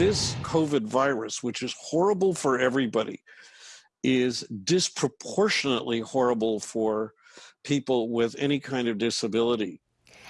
this COVID virus, which is horrible for everybody, is disproportionately horrible for people with any kind of disability.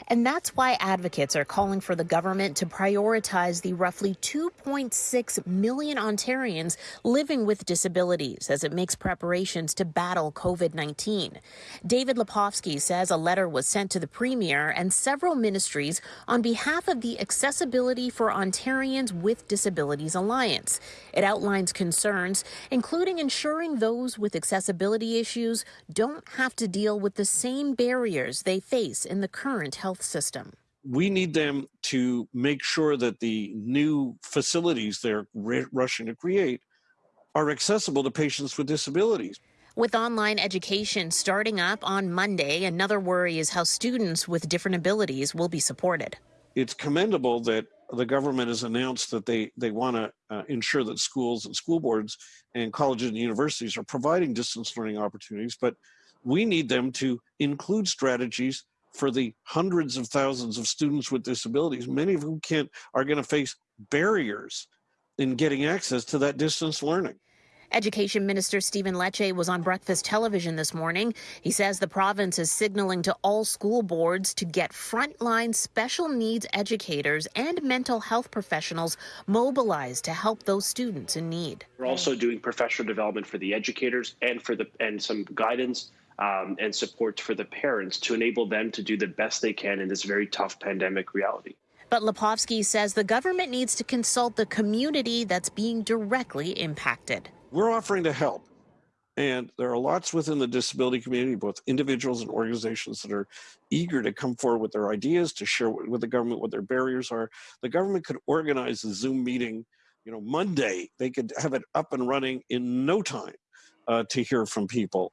And that's why advocates are calling for the government to prioritize the roughly 2.6 million Ontarians living with disabilities as it makes preparations to battle COVID 19. David Lepofsky says a letter was sent to the Premier and several ministries on behalf of the Accessibility for Ontarians with Disabilities Alliance. It outlines concerns, including ensuring those with accessibility issues don't have to deal with the same barriers they face in the current health health system? We need them to make sure that the new facilities they're rushing to create are accessible to patients with disabilities. With online education starting up on Monday, another worry is how students with different abilities will be supported. It's commendable that the government has announced that they, they want to uh, ensure that schools and school boards and colleges and universities are providing distance learning opportunities, but we need them to include strategies for the hundreds of thousands of students with disabilities, many of whom can't are going to face barriers in getting access to that distance learning. Education Minister Stephen Lecce was on breakfast television this morning. He says the province is signaling to all school boards to get frontline special needs educators and mental health professionals mobilized to help those students in need. We're also doing professional development for the educators and for the and some guidance um, and support for the parents to enable them to do the best they can in this very tough pandemic reality. But Lepofsky says the government needs to consult the community that's being directly impacted. We're offering to help. And there are lots within the disability community, both individuals and organizations that are eager to come forward with their ideas, to share with the government what their barriers are. The government could organize a Zoom meeting, you know, Monday. They could have it up and running in no time uh, to hear from people.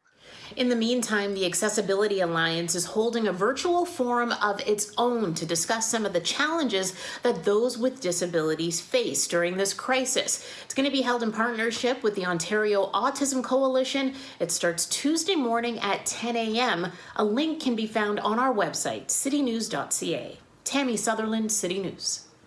In the meantime, the Accessibility Alliance is holding a virtual forum of its own to discuss some of the challenges that those with disabilities face during this crisis. It's going to be held in partnership with the Ontario Autism Coalition. It starts Tuesday morning at 10 a.m. A link can be found on our website, citynews.ca. Tammy Sutherland, City News.